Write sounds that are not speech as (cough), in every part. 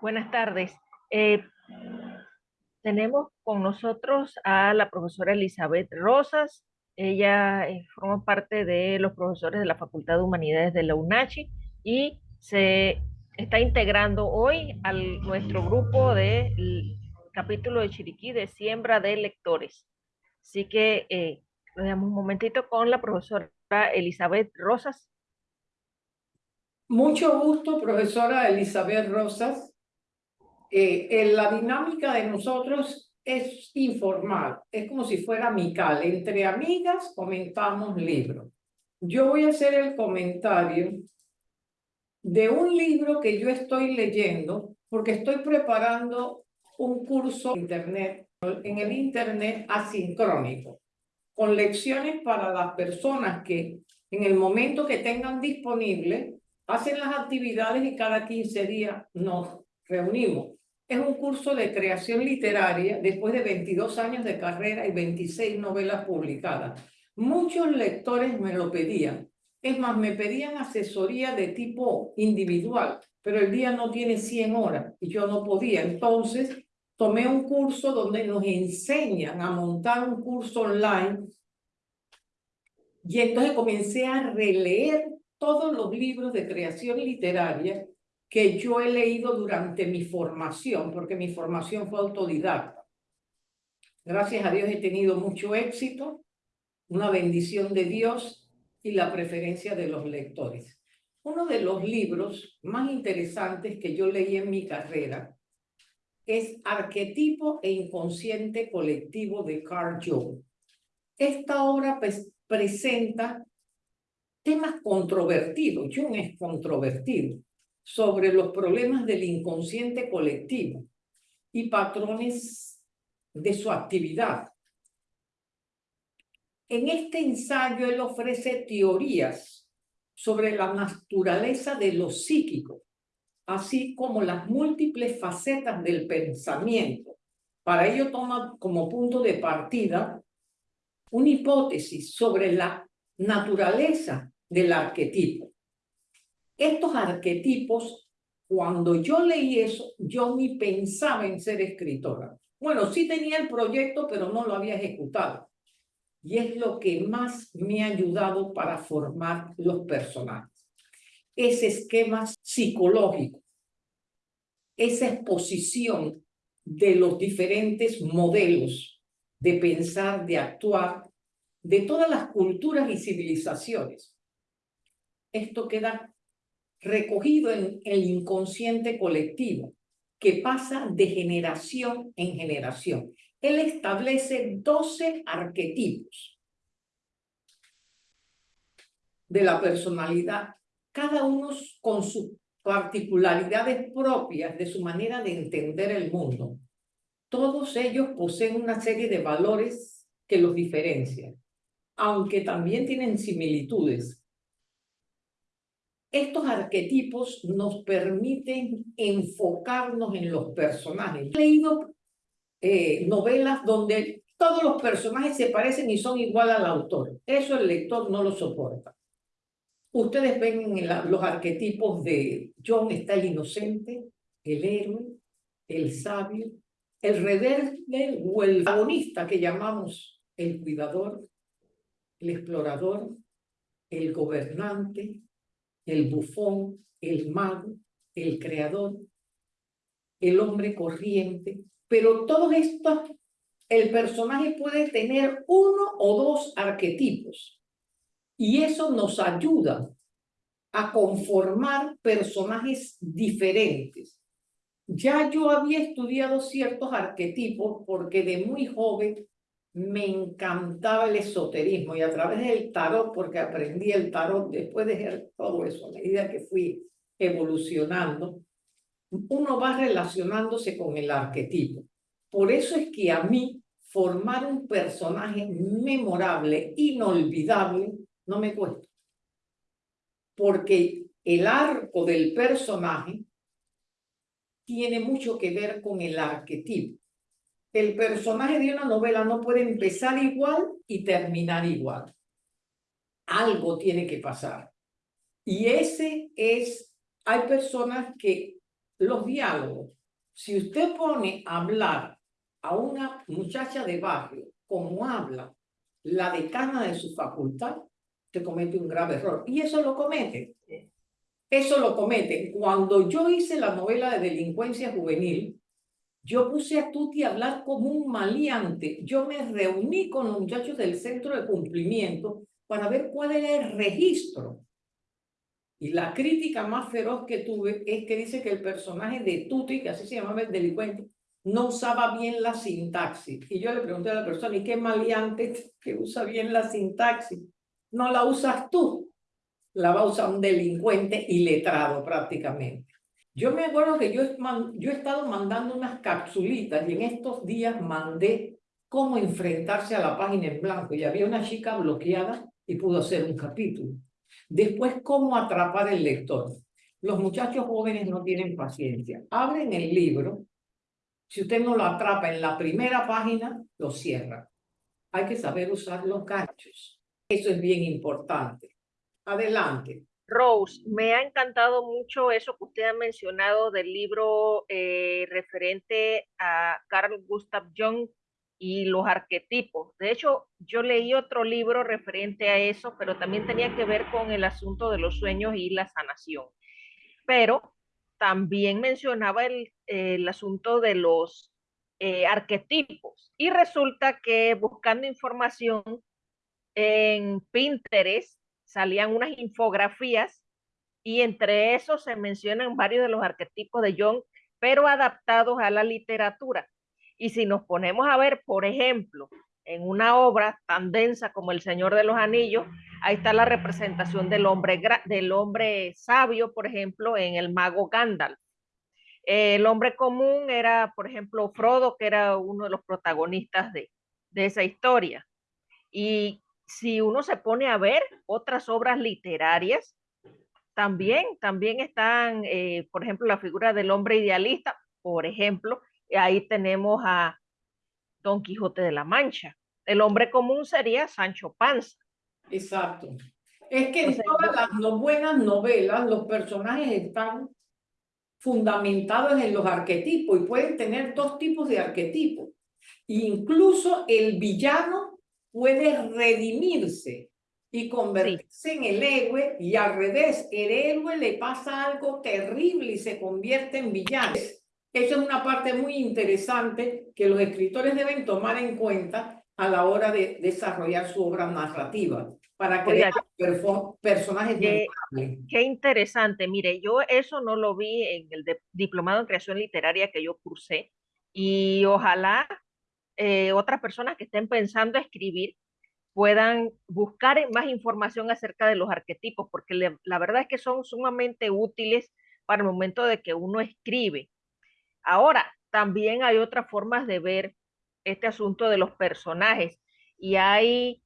Buenas tardes. Eh, tenemos con nosotros a la profesora Elizabeth Rosas. Ella eh, forma parte de los profesores de la Facultad de Humanidades de la UNACHI y se está integrando hoy a nuestro grupo del capítulo de Chiriquí de siembra de lectores. Así que eh, nos damos un momentito con la profesora Elizabeth Rosas. Mucho gusto, profesora Elizabeth Rosas. Eh, la dinámica de nosotros es informal, es como si fuera amical. Entre amigas comentamos libros. Yo voy a hacer el comentario de un libro que yo estoy leyendo porque estoy preparando un curso en internet, en el internet asincrónico, con lecciones para las personas que en el momento que tengan disponible hacen las actividades y cada 15 días nos reunimos. Es un curso de creación literaria después de 22 años de carrera y 26 novelas publicadas. Muchos lectores me lo pedían. Es más, me pedían asesoría de tipo individual, pero el día no tiene 100 horas y yo no podía. Entonces, tomé un curso donde nos enseñan a montar un curso online y entonces comencé a releer todos los libros de creación literaria que yo he leído durante mi formación, porque mi formación fue autodidacta. Gracias a Dios he tenido mucho éxito, una bendición de Dios y la preferencia de los lectores. Uno de los libros más interesantes que yo leí en mi carrera es Arquetipo e Inconsciente Colectivo de Carl Jung. Esta obra pues, presenta temas controvertidos, Jung es controvertido, sobre los problemas del inconsciente colectivo y patrones de su actividad. En este ensayo él ofrece teorías sobre la naturaleza de lo psíquico, así como las múltiples facetas del pensamiento. Para ello toma como punto de partida una hipótesis sobre la naturaleza del arquetipo. Estos arquetipos, cuando yo leí eso, yo ni pensaba en ser escritora. Bueno, sí tenía el proyecto, pero no lo había ejecutado. Y es lo que más me ha ayudado para formar los personajes. Ese esquema psicológico, esa exposición de los diferentes modelos de pensar, de actuar, de todas las culturas y civilizaciones esto queda recogido en el inconsciente colectivo, que pasa de generación en generación. Él establece 12 arquetipos de la personalidad, cada uno con sus particularidades propias de su manera de entender el mundo. Todos ellos poseen una serie de valores que los diferencian, aunque también tienen similitudes estos arquetipos nos permiten enfocarnos en los personajes. He leído eh, novelas donde todos los personajes se parecen y son igual al autor. Eso el lector no lo soporta. Ustedes ven en los arquetipos de John está el inocente, el héroe, el sabio, el rebelde o el agonista que llamamos el cuidador, el explorador, el gobernante, el bufón, el mago, el creador, el hombre corriente, pero todos estos, el personaje puede tener uno o dos arquetipos y eso nos ayuda a conformar personajes diferentes. Ya yo había estudiado ciertos arquetipos porque de muy joven me encantaba el esoterismo y a través del tarot, porque aprendí el tarot después de hacer todo eso, a medida que fui evolucionando, uno va relacionándose con el arquetipo. Por eso es que a mí formar un personaje memorable, inolvidable, no me cuesta. Porque el arco del personaje tiene mucho que ver con el arquetipo el personaje de una novela no puede empezar igual y terminar igual. Algo tiene que pasar. Y ese es, hay personas que los diálogos. Si usted pone a hablar a una muchacha de barrio como habla la decana de su facultad, te comete un grave error. Y eso lo comete. Eso lo comete. Cuando yo hice la novela de delincuencia juvenil, yo puse a Tuti a hablar como un maleante. Yo me reuní con los muchachos del centro de cumplimiento para ver cuál era el registro. Y la crítica más feroz que tuve es que dice que el personaje de Tuti, que así se llamaba el delincuente, no usaba bien la sintaxis. Y yo le pregunté a la persona, ¿y qué maleante (laughs) que usa bien la sintaxis? No la usas tú, la va a usar un delincuente iletrado prácticamente. Yo me acuerdo que yo, yo he estado mandando unas capsulitas y en estos días mandé cómo enfrentarse a la página en blanco y había una chica bloqueada y pudo hacer un capítulo. Después, cómo atrapar el lector. Los muchachos jóvenes no tienen paciencia. Abren el libro. Si usted no lo atrapa en la primera página, lo cierra. Hay que saber usar los ganchos. Eso es bien importante. Adelante. Rose, me ha encantado mucho eso que usted ha mencionado del libro eh, referente a Carl Gustav Jung y los arquetipos. De hecho, yo leí otro libro referente a eso, pero también tenía que ver con el asunto de los sueños y la sanación. Pero también mencionaba el, el asunto de los eh, arquetipos. Y resulta que buscando información en Pinterest, salían unas infografías y entre esos se mencionan varios de los arquetipos de Jung, pero adaptados a la literatura. Y si nos ponemos a ver, por ejemplo, en una obra tan densa como El Señor de los Anillos, ahí está la representación del hombre, del hombre sabio, por ejemplo, en el mago Gandalf. El hombre común era, por ejemplo, Frodo, que era uno de los protagonistas de, de esa historia. Y si uno se pone a ver otras obras literarias, también, también están, eh, por ejemplo, la figura del hombre idealista, por ejemplo, ahí tenemos a Don Quijote de la Mancha. El hombre común sería Sancho Panza. Exacto. Es que en todas las buenas novelas los personajes están fundamentados en los arquetipos y pueden tener dos tipos de arquetipos. Incluso el villano puede redimirse y convertirse en el héroe y al revés, el héroe le pasa algo terrible y se convierte en villano. Eso es una parte muy interesante que los escritores deben tomar en cuenta a la hora de desarrollar su obra narrativa para crear personajes qué, qué interesante. Mire, yo eso no lo vi en el diplomado en creación literaria que yo cursé y ojalá eh, otras personas que estén pensando escribir puedan buscar más información acerca de los arquetipos, porque la verdad es que son sumamente útiles para el momento de que uno escribe. Ahora, también hay otras formas de ver este asunto de los personajes y hay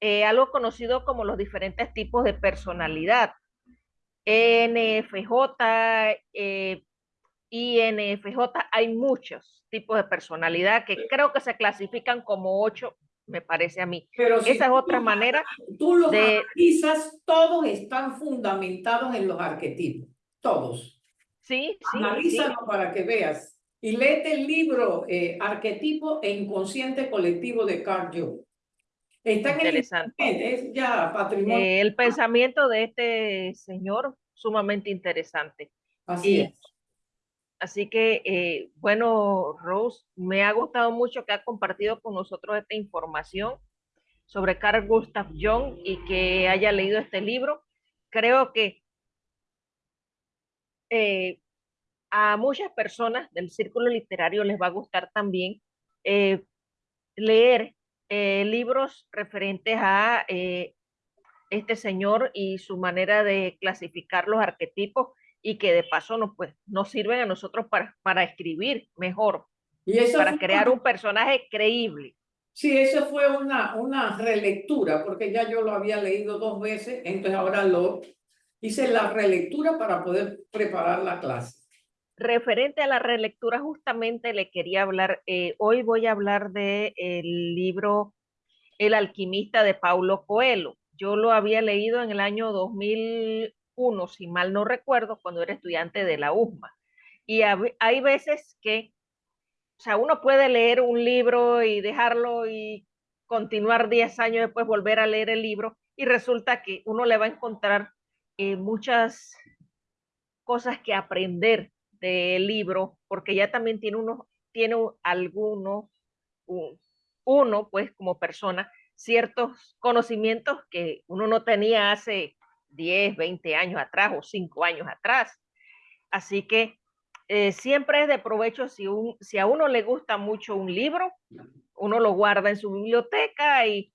eh, algo conocido como los diferentes tipos de personalidad. NFJ, eh, INFJ, hay muchos tipos de personalidad que creo que se clasifican como ocho, me parece a mí. Pero Esa es otra manera. Tú los de... analizas, todos están fundamentados en los arquetipos, todos. Sí, sí. Analízalo para que veas. Y léete el libro eh, Arquetipo e Inconsciente Colectivo de Carl Jung. Está Interesante. es ya patrimonio. Eh, el pensamiento de este señor, sumamente interesante. Así es. Así que, eh, bueno, Rose, me ha gustado mucho que ha compartido con nosotros esta información sobre Carl Gustav Jung y que haya leído este libro. Creo que eh, a muchas personas del círculo literario les va a gustar también eh, leer libros referentes a este señor y su manera de clasificar los arquetipos y que de paso nos, pues, nos sirven a nosotros para, para escribir mejor, y eso para crear un personaje creíble. Sí, eso fue una, una relectura, porque ya yo lo había leído dos veces, entonces ahora lo hice la relectura para poder preparar la clase. Referente a la relectura, justamente le quería hablar, eh, hoy voy a hablar del el libro El alquimista de Paulo Coelho. Yo lo había leído en el año 2000, uno, si mal no recuerdo, cuando era estudiante de la USMA. Y hay veces que, o sea, uno puede leer un libro y dejarlo y continuar 10 años después, volver a leer el libro y resulta que uno le va a encontrar eh, muchas cosas que aprender del libro, porque ya también tiene uno, tiene alguno, uno pues como persona, ciertos conocimientos que uno no tenía hace 10, 20 años atrás o 5 años atrás. Así que eh, siempre es de provecho si, un, si a uno le gusta mucho un libro, uno lo guarda en su biblioteca y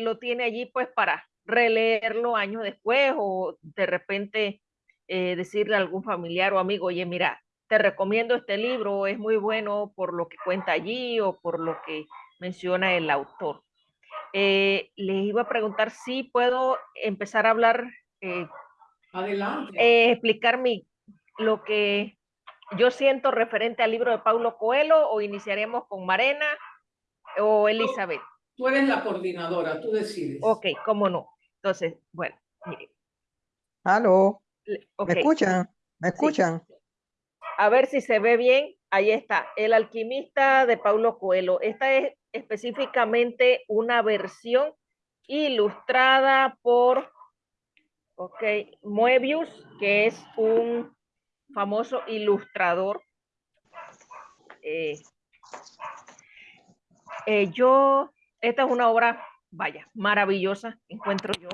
lo tiene allí pues para releerlo años después o de repente eh, decirle a algún familiar o amigo, oye, mira, te recomiendo este libro, es muy bueno por lo que cuenta allí o por lo que menciona el autor. Eh, les iba a preguntar si puedo empezar a hablar, eh, Adelante. Eh, explicar mi, lo que yo siento referente al libro de Paulo Coelho o iniciaremos con Marena o Elizabeth. Tú, eres la coordinadora, tú decides. Ok, cómo no. Entonces, bueno, mire. Aló. ¿Me escuchan? ¿Me escuchan? A ver si se ve bien. Ahí está, El alquimista de Paulo Coelho. Esta es específicamente una versión ilustrada por ok, Moebius, que es un famoso ilustrador. Eh, eh, yo, esta es una obra, vaya, maravillosa, encuentro yo.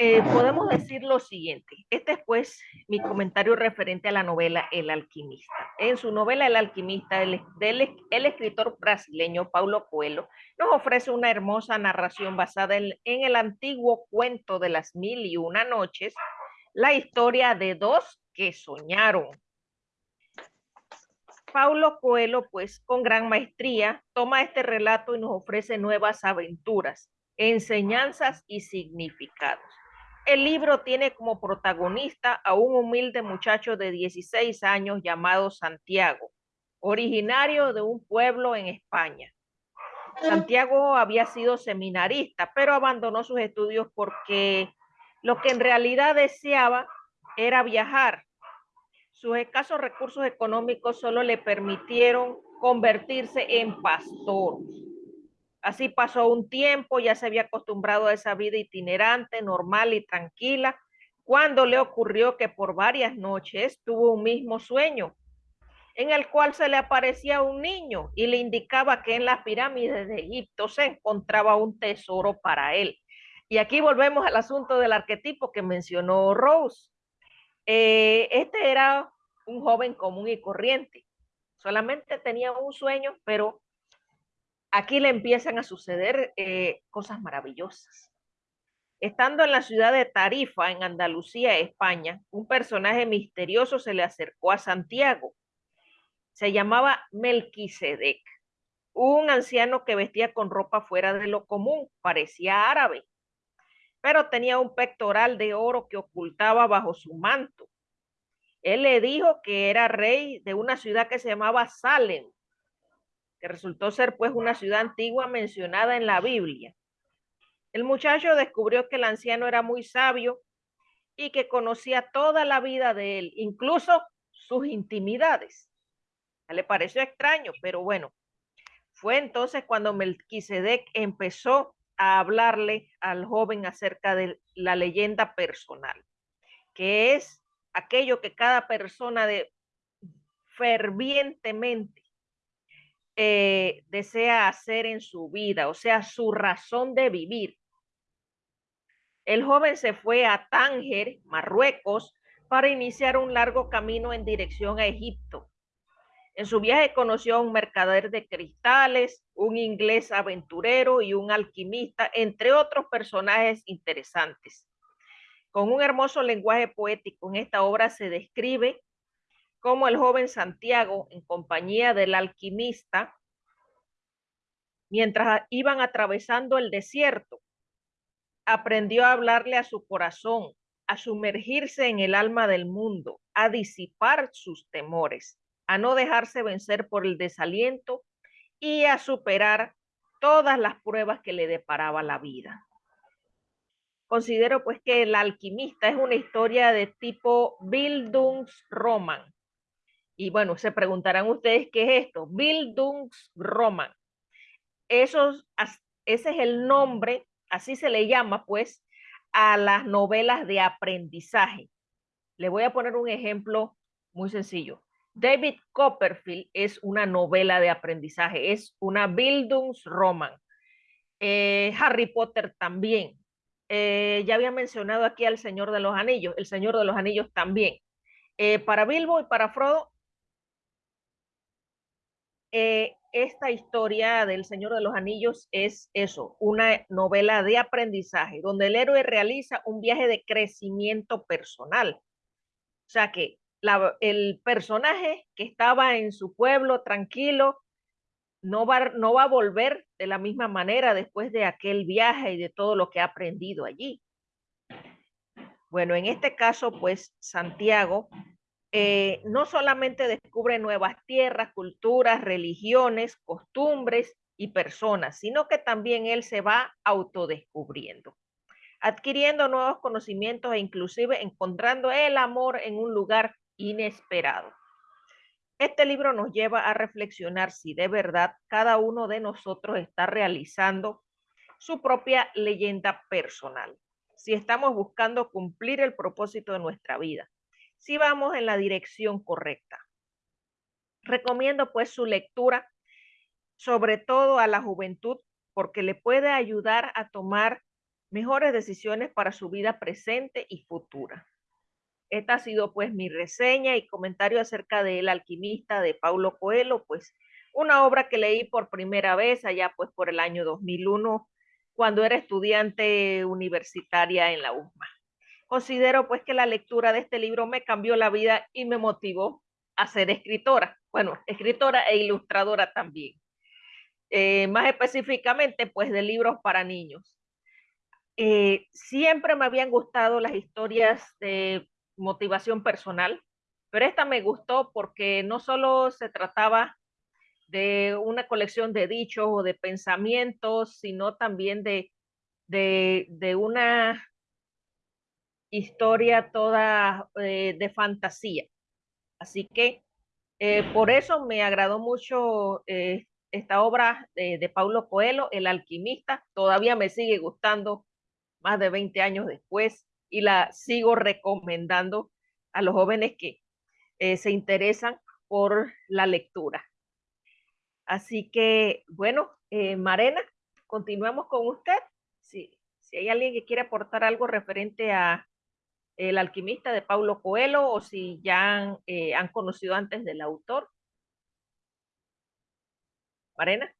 Eh, podemos decir lo siguiente. Este es pues mi comentario referente a la novela El alquimista. En su novela El alquimista, el, el escritor brasileño Paulo Coelho nos ofrece una hermosa narración basada en, en el antiguo cuento de las mil y una noches, la historia de dos que soñaron. Paulo Coelho, pues con gran maestría, toma este relato y nos ofrece nuevas aventuras, enseñanzas y significados. El libro tiene como protagonista a un humilde muchacho de 16 años llamado Santiago, originario de un pueblo en España. Santiago había sido seminarista, pero abandonó sus estudios porque lo que en realidad deseaba era viajar. Sus escasos recursos económicos solo le permitieron convertirse en pastor. Así pasó un tiempo, ya se había acostumbrado a esa vida itinerante, normal y tranquila, cuando le ocurrió que por varias noches tuvo un mismo sueño, en el cual se le aparecía un niño y le indicaba que en las pirámides de Egipto se encontraba un tesoro para él. Y aquí volvemos al asunto del arquetipo que mencionó Rose. Eh, este era un joven común y corriente. Solamente tenía un sueño, pero aquí le empiezan a suceder eh, cosas maravillosas. Estando en la ciudad de Tarifa, en Andalucía, España, un personaje misterioso se le acercó a Santiago. Se llamaba Melquisedec, un anciano que vestía con ropa fuera de lo común, parecía árabe, pero tenía un pectoral de oro que ocultaba bajo su manto. Él le dijo que era rey de una ciudad que se llamaba Salem, que resultó ser pues una ciudad antigua mencionada en la Biblia. El muchacho descubrió que el anciano era muy sabio y que conocía toda la vida de él, incluso sus intimidades. Le pareció extraño, pero bueno, fue entonces cuando Melquisedec empezó a hablarle al joven acerca de la leyenda personal, que es aquello que cada persona de fervientemente eh, desea hacer en su vida, o sea, su razón de vivir. El joven se fue a Tánger, Marruecos, para iniciar un largo camino en dirección a Egipto. En su viaje conoció a un mercader de cristales, un inglés aventurero y un alquimista, entre otros personajes interesantes. Con un hermoso lenguaje poético en esta obra se describe como el joven Santiago, en compañía del alquimista, mientras iban atravesando el desierto, aprendió a hablarle a su corazón, a sumergirse en el alma del mundo, a disipar sus temores, a no dejarse vencer por el desaliento y a superar todas las pruebas que le deparaba la vida. considero pues que El alquimista es una historia de tipo Bildungsroman. Y bueno, se preguntarán ustedes qué es esto, Bildungsroman. Esos, ese es el nombre, así se le llama pues a las novelas de aprendizaje. Le voy a poner un ejemplo muy sencillo. David Copperfield es una novela de aprendizaje, es una Bildungsroman. Eh, Harry Potter también. Eh, ya había mencionado aquí al Señor de los Anillos, el Señor de los Anillos también. Eh, para Bilbo y para Frodo, esta historia del Señor de los Anillos es eso, una novela de aprendizaje, donde el héroe realiza un viaje de crecimiento personal. O sea que el personaje que estaba en su pueblo tranquilo no va, no va a volver de la misma manera después de aquel viaje y de todo lo que ha aprendido allí. Bueno, en este caso, pues Santiago eh, no solamente descubre nuevas tierras, culturas, religiones, costumbres y personas, sino que también él se va autodescubriendo, adquiriendo nuevos conocimientos e inclusive encontrando el amor en un lugar inesperado. Este libro nos lleva a reflexionar si de verdad cada uno de nosotros está realizando su propia leyenda personal, si estamos buscando cumplir el propósito de nuestra vida, si vamos en la dirección correcta. Recomiendo pues su lectura, sobre todo a la juventud, porque le puede ayudar a tomar mejores decisiones para su vida presente y futura. Esta ha sido pues mi reseña y comentario acerca de El alquimista de Paulo Coelho, pues una obra que leí por primera vez allá pues por el año 2001 cuando era estudiante universitaria en la UMA. Considero pues que la lectura de este libro me cambió la vida y me motivó a ser escritora, bueno, escritora e ilustradora también. Eh, más específicamente pues de libros para niños. Eh, siempre me habían gustado las historias de motivación personal, pero esta me gustó porque no solo se trataba de una colección de dichos o de pensamientos, sino también de, de, una historia toda eh, de fantasía. Así que eh, por eso me agradó mucho eh, esta obra de, Paulo Coelho, El alquimista. Todavía me sigue gustando más de 20 años después y la sigo recomendando a los jóvenes que se interesan por la lectura. Así que, bueno, Marena, continuamos con usted. Si hay alguien que quiere aportar algo referente a El alquimista de Paulo Coelho o si ya han, eh, han conocido antes del autor. Marena.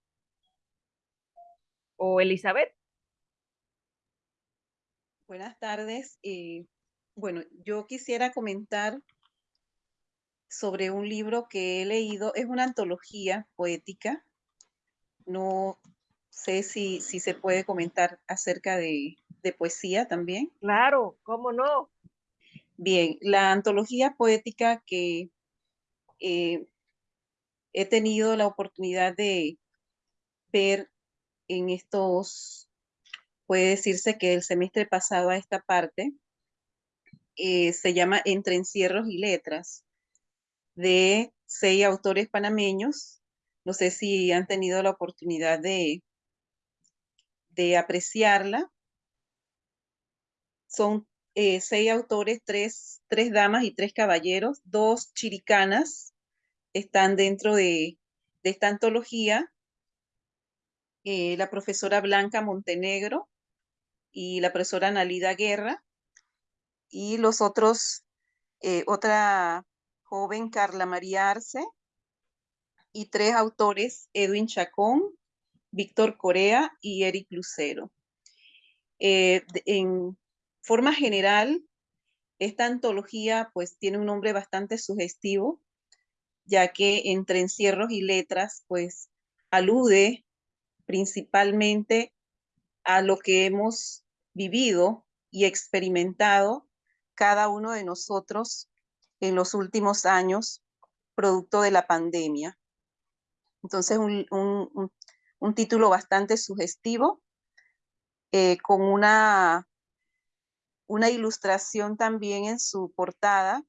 O Elizabeth. Buenas tardes. Eh, bueno, yo quisiera comentar sobre un libro que he leído. Es una antología poética. No sé si, si se puede comentar acerca de, poesía también. Claro, ¿cómo no? Bien, la antología poética que eh, he tenido la oportunidad de ver en estos puede decirse que el semestre pasado a esta parte eh, se llama Entre encierros y letras, de seis autores panameños. No sé si han tenido la oportunidad de, de apreciarla. Son eh, seis autores, tres, tres damas y tres caballeros, dos chiricanas están dentro de, esta antología. Eh, la profesora Blanca Montenegro, y la profesora Nalida Guerra, y los otros, eh, otra joven Carla María Arce, y tres autores, Edwin Chacón, Víctor Corea y Eric Lucero. En forma general, esta antología pues tiene un nombre bastante sugestivo, ya que entre encierros y letras pues alude principalmente a lo que hemos vivido y experimentado cada uno de nosotros en los últimos años, producto de la pandemia. Entonces, un, título bastante sugestivo, eh, con una una ilustración también en su portada,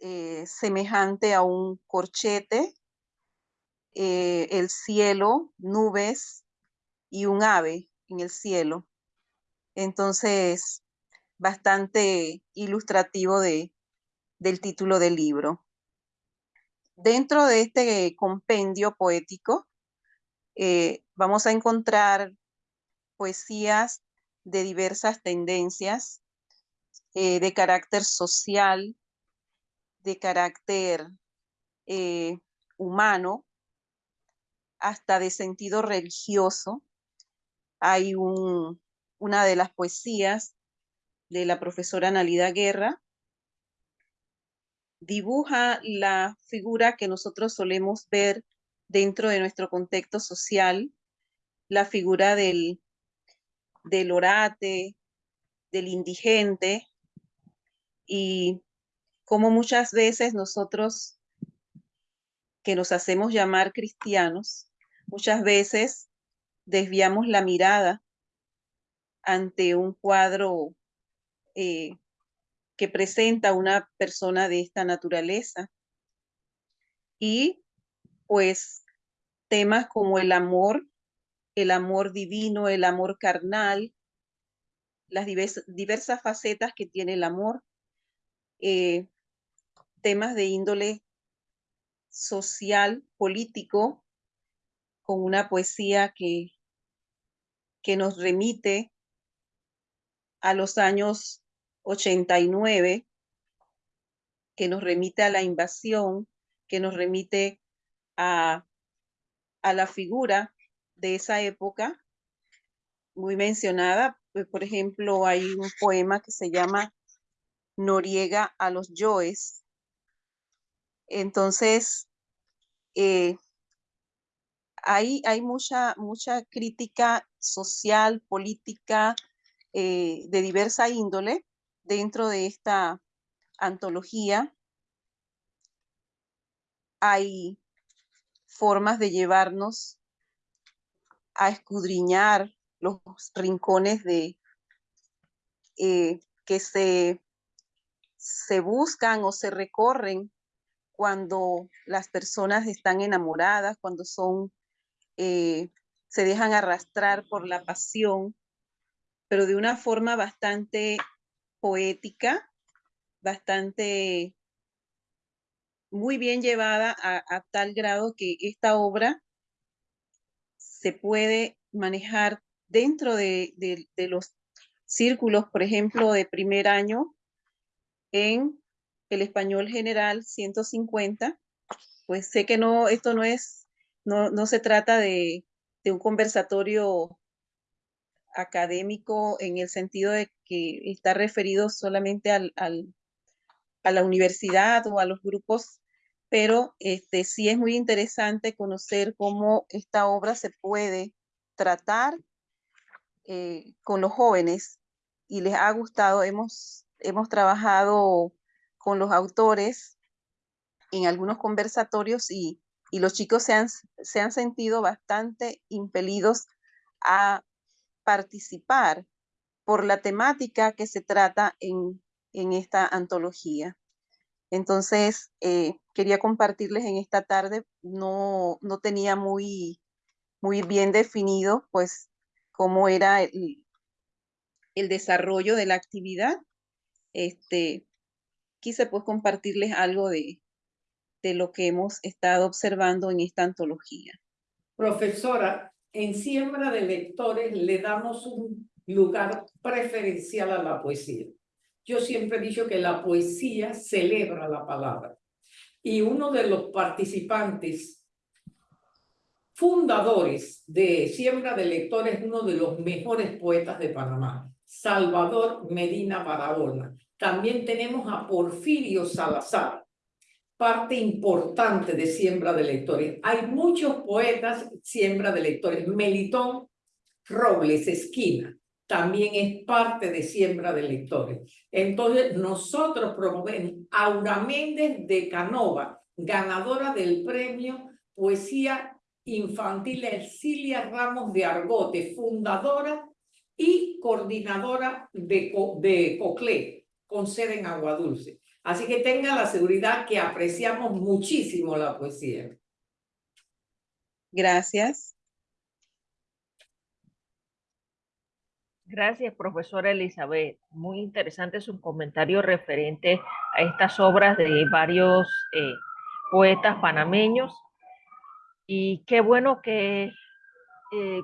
eh, semejante a un corchete, eh, el cielo, nubes y un ave en el cielo. Entonces, bastante ilustrativo de, del título del libro. Dentro de este compendio poético, eh, vamos a encontrar poesías de diversas tendencias, eh, de carácter social, de carácter eh, humano, hasta de sentido religioso. Hay un, una de las poesías de la profesora Nalida Guerra, dibuja la figura que nosotros solemos ver dentro de nuestro contexto social, la figura del, del orate, del indigente, y como muchas veces nosotros que nos hacemos llamar cristianos, muchas veces desviamos la mirada ante un cuadro eh, que presenta una persona de esta naturaleza. Y pues temas como el amor, el amor divino, el amor carnal, las diversas, facetas que tiene el amor, eh, temas de índole social, político, con una poesía que, que nos remite a los años 89, que nos remite a la invasión, que nos remite a, a la figura de esa época, muy mencionada. Pues, por ejemplo, hay un poema que se llama Noriega a los Yoes. Entonces, eh, hay, hay mucha, mucha crítica social, política, eh, de diversa índole dentro de esta antología. Hay formas de llevarnos a escudriñar los rincones de eh, que se, se buscan o se recorren cuando las personas están enamoradas, cuando son, eh, se dejan arrastrar por la pasión, pero de una forma bastante poética, bastante muy bien llevada a, tal grado que esta obra se puede manejar dentro de, los círculos, por ejemplo, de primer año en el español general 150, pues sé que no, esto no es, no, no se trata de, un conversatorio académico en el sentido de que está referido solamente a la universidad o a los grupos, pero este, sí es muy interesante conocer cómo esta obra se puede tratar eh, con los jóvenes y les ha gustado. Hemos, hemos trabajado con los autores en algunos conversatorios y, y los chicos se han, se han sentido bastante impelidos a participar por la temática que se trata en, en esta antología. Entonces, eh, quería compartirles en esta tarde, no, no tenía muy, muy bien definido, pues, cómo era el, el desarrollo de la actividad. Este, quise, pues, compartirles algo de, de lo que hemos estado observando en esta antología. Profesora, en Siembra de Lectores le damos un lugar preferencial a la poesía. Yo siempre he dicho que la poesía celebra la palabra. Y uno de los participantes fundadores de Siembra de Lectores, uno de los mejores poetas de Panamá, Salvador Medina Barahona. También tenemos a Porfirio Salazar, parte importante de Siembra de Lectores. Hay muchos poetas Siembra de Lectores. Melitón Robles Esquina también es parte de Siembra de Lectores. Entonces, nosotros promovemos Aura Méndez de Canova, ganadora del premio Poesía Infantil Ercilia Ramos de Argote, fundadora y coordinadora de, de COCLE, con sede en Agua Dulce. Así que tenga la seguridad que apreciamos muchísimo la poesía. Gracias. Gracias, profesora Elizabeth. Muy interesante su comentario referente a estas obras de varios eh, poetas panameños. Y qué bueno que eh,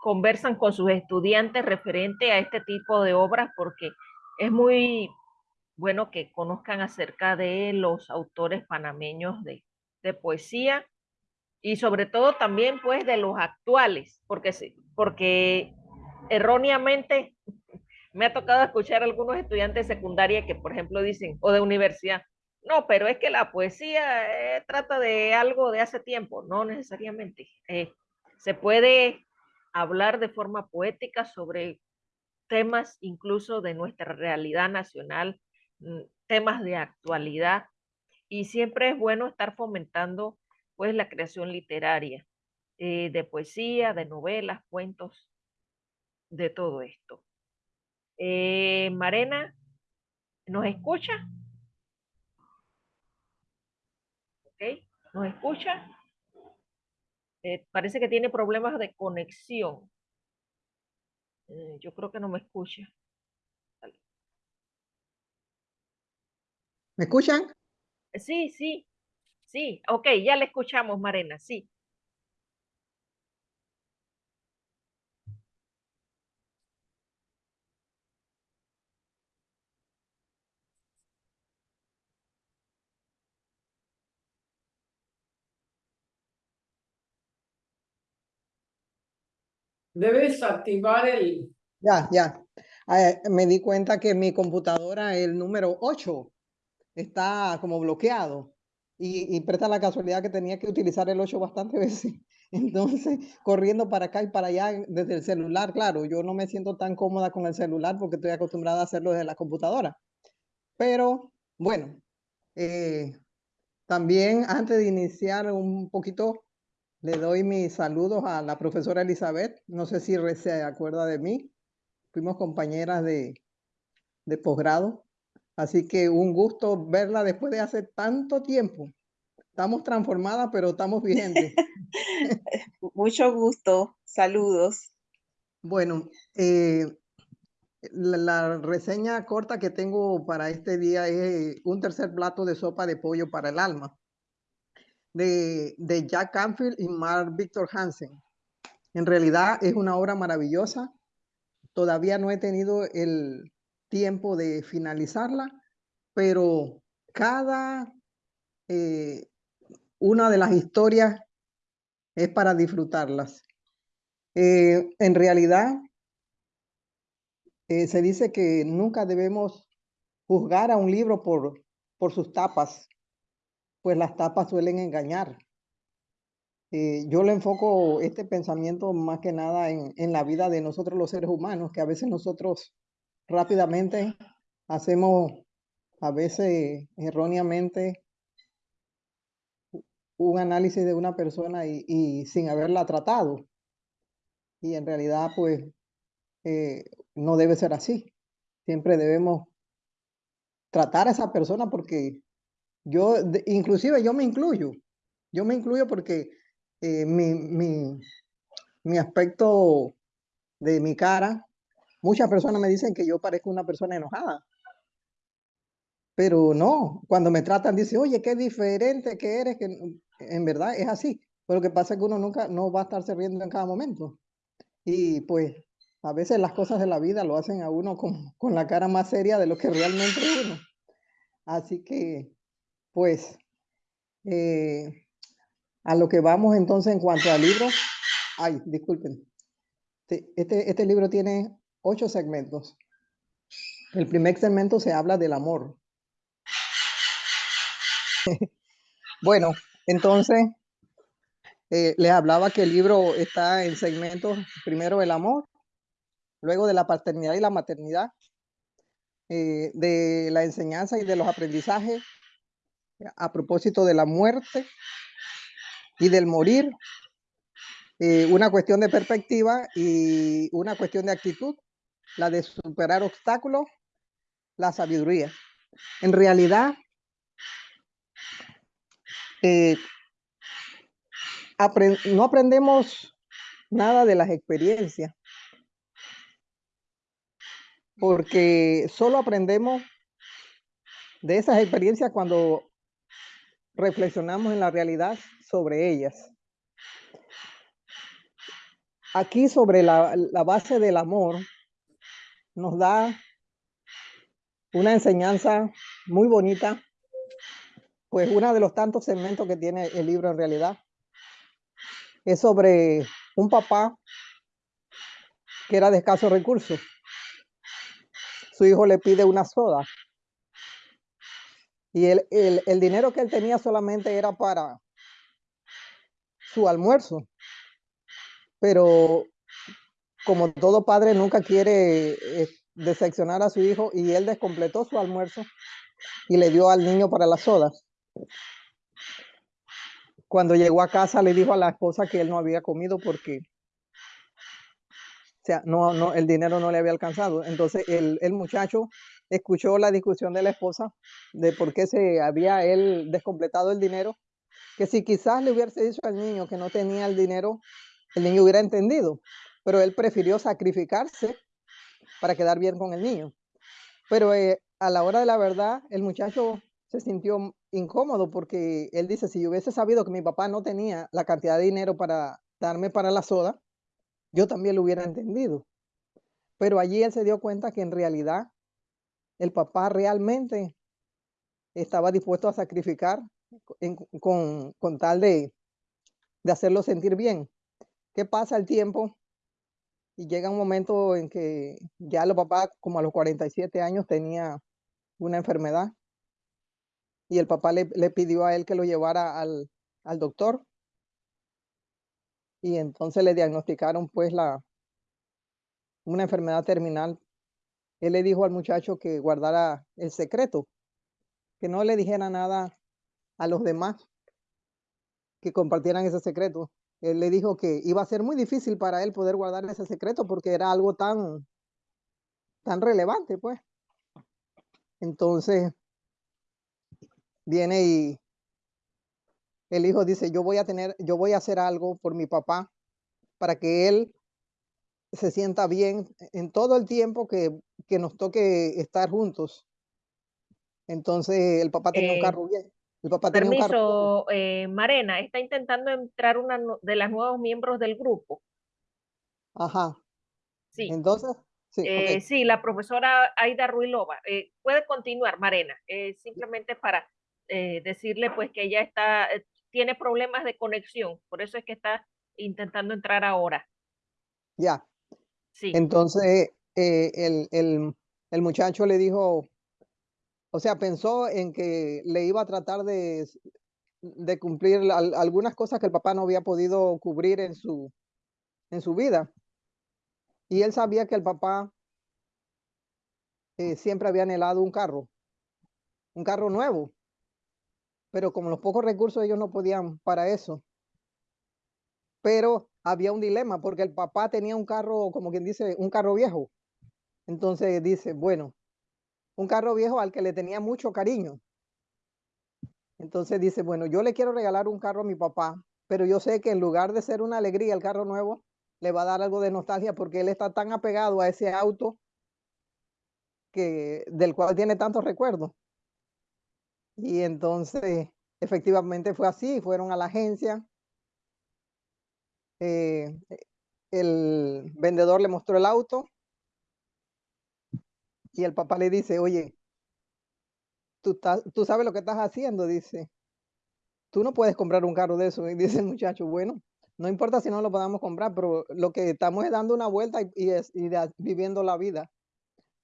conversan con sus estudiantes referente a este tipo de obras, porque es muy bueno que conozcan acerca de los autores panameños de, de poesía y sobre todo también pues de los actuales, porque, porque erróneamente me ha tocado escuchar a algunos estudiantes de secundaria que, por ejemplo, dicen, o de universidad, no, pero es que la poesía eh, trata de algo de hace tiempo, no necesariamente. Eh, se puede hablar de forma poética sobre temas incluso de nuestra realidad nacional, mm, temas de actualidad, y siempre es bueno estar fomentando pues la creación literaria, eh, de poesía, de novelas, cuentos, de todo esto. Eh, Marena, ¿nos escucha? ¿Ok? ¿Nos escucha? Eh, parece que tiene problemas de conexión. Eh, yo creo que no me escucha. ¿Me escuchan? Sí, sí, sí. Ok, ya le escuchamos, Marena, sí. Debes activar el... Ya, ya. Ah, me di cuenta que mi computadora, el número 8, está como bloqueado. Y, y presta la casualidad que tenía que utilizar el 8 bastante (laughs) veces. Entonces, corriendo para acá y para allá desde el celular, claro, yo no me siento tan cómoda con el celular porque estoy acostumbrada a hacerlo desde la computadora. Pero, bueno, eh, también antes de iniciar un poquito le doy mis saludos a la profesora Elizabeth. No sé si se acuerda de mí. Fuimos compañeras de, de posgrado. Así que un gusto verla después de hace tanto tiempo. Estamos transformadas, pero estamos vigentes. (laughs) Mucho gusto. Saludos. Bueno, eh, la, la, reseña corta que tengo para este día es un tercer plato de sopa de pollo para el alma de, Jack Canfield y Mark Victor Hansen. En realidad es una obra maravillosa. Todavía no he tenido el tiempo de finalizarla, pero cada eh, una de las historias es para disfrutarlas. Eh, en realidad, eh, se dice que nunca debemos juzgar a un libro por, por sus tapas, pues las tapas suelen engañar. Eh, yo le enfoco este pensamiento más que nada en, en, la vida de nosotros los seres humanos, que a veces nosotros rápidamente hacemos, a veces erróneamente, un análisis de una persona y, sin haberla tratado. Y en realidad, pues, eh, no debe ser así. Siempre debemos tratar a esa persona porque yo, inclusive yo me incluyo, yo me incluyo porque eh, mi, mi, mi aspecto de mi cara, muchas personas me dicen que yo parezco una persona enojada. Pero no, cuando me tratan, dicen, oye, qué diferente que eres, que en verdad es así. Pero lo que pasa es que uno nunca no va a estarse riendo en cada momento. Y pues a veces las cosas de la vida lo hacen a uno con, con la cara más seria de lo que realmente es uno. Así que pues eh, a lo que vamos entonces en cuanto al libro. Ay, disculpen. Este, este libro tiene ocho segmentos. El primer segmento se habla del amor. (laughs) bueno, entonces eh, les hablaba que el libro está en segmentos, primero el amor, luego de la paternidad y la maternidad, eh, de la enseñanza y de los aprendizajes, a propósito de la muerte y del morir, eh, una cuestión de perspectiva y una cuestión de actitud la de superar obstáculos, la sabiduría. En realidad, eh, no aprendemos nada de las experiencias, porque solo aprendemos de esas experiencias cuando reflexionamos en la realidad sobre ellas. Aquí sobre la, la base del amor nos da una enseñanza muy bonita, pues uno de los tantos segmentos que tiene el libro en realidad es sobre un papá que era de escasos recursos. Su hijo le pide una soda y el, el, el dinero que él tenía solamente era para su almuerzo, pero como todo padre nunca quiere eh, decepcionar a su hijo y él descompletó su almuerzo y le dio al niño para las sodas. Cuando llegó a casa le dijo a la esposa que él no había comido porque o sea, no, no, el dinero no le había alcanzado. Entonces el, el muchacho escuchó la discusión de la esposa de por qué se había él descompletado el dinero, que si quizás le hubiese dicho al niño que no tenía el dinero, el niño hubiera entendido, pero él prefirió sacrificarse para quedar bien con el niño. Pero eh, a la hora de la verdad, el muchacho se sintió incómodo porque él dice, si yo hubiese sabido que mi papá no tenía la cantidad de dinero para darme para la soda, yo también lo hubiera entendido. Pero allí él se dio cuenta que en realidad el papá realmente estaba dispuesto a sacrificar con, con tal de, de hacerlo sentir bien. ¿Qué pasa el tiempo? Y llega un momento en que ya los papás, como a los 47 años, tenía una enfermedad. Y el papá le, le pidió a él que lo llevara al, al doctor. Y entonces le diagnosticaron pues la, una enfermedad terminal. Él le dijo al muchacho que guardara el secreto, que no le dijera nada a los demás, que compartieran ese secreto. Él le dijo que iba a ser muy difícil para él poder guardar ese secreto porque era algo tan, tan relevante, pues. Entonces, viene y el hijo dice, yo voy a tener, yo voy a hacer algo por mi papá para que él se sienta bien en todo el tiempo que, que nos toque estar juntos. Entonces, el papá tenía un Eh, carro bien. El papá tenía un carro. Permiso, eh, Marena, está intentando entrar una de las nuevos miembros del grupo. Ajá. Sí, Entonces, sí, eh, sí, la profesora Aida Ruilova. Eh, puede continuar, Marena, eh, simplemente para decirle pues que ella está, tiene problemas de conexión, por eso es que está intentando entrar ahora. Ya. Sí, Entonces, eh, el, el, el muchacho le dijo, o sea, pensó en que le iba a tratar de, de cumplir al- algunas cosas que el papá no había podido cubrir en su, en su vida. Y él sabía que el papá eh, siempre había anhelado un carro, un carro nuevo, pero como los pocos recursos ellos no podían para eso. Pero había un dilema porque el papá tenía un carro, como quien dice, un carro viejo. Entonces dice, bueno, un carro viejo al que le tenía mucho cariño. Entonces dice, bueno, yo le quiero regalar un carro a mi papá, pero yo sé que en lugar de ser una alegría el carro nuevo, le va a dar algo de nostalgia porque él está tan apegado a ese auto que del cual tiene tantos recuerdos. Y entonces, efectivamente fue así, fueron a la agencia. eh, el vendedor le mostró el auto y el papá le dice, oye, tú, estás- tú sabes lo que estás haciendo, dice. Tú no puedes comprar un carro de eso. (laughs) Y dice el muchacho, bueno, no importa si no lo podamos comprar, pero lo que estamos es dando una vuelta y, es, viviendo la vida.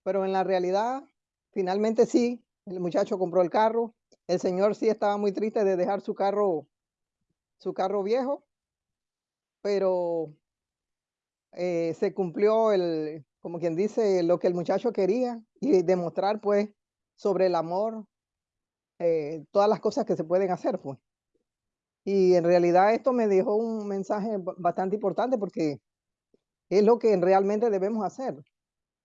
Pero en la realidad, finalmente sí, el muchacho compró el carro. El señor sí estaba muy triste de dejar su carro, su carro viejo, pero eh, se cumplió el, como quien dice, lo que el muchacho quería y demostrar pues sobre el amor, eh, todas las cosas que se pueden hacer pues. Y en realidad esto me dejó un mensaje ba- bastante importante porque es lo que realmente debemos hacer.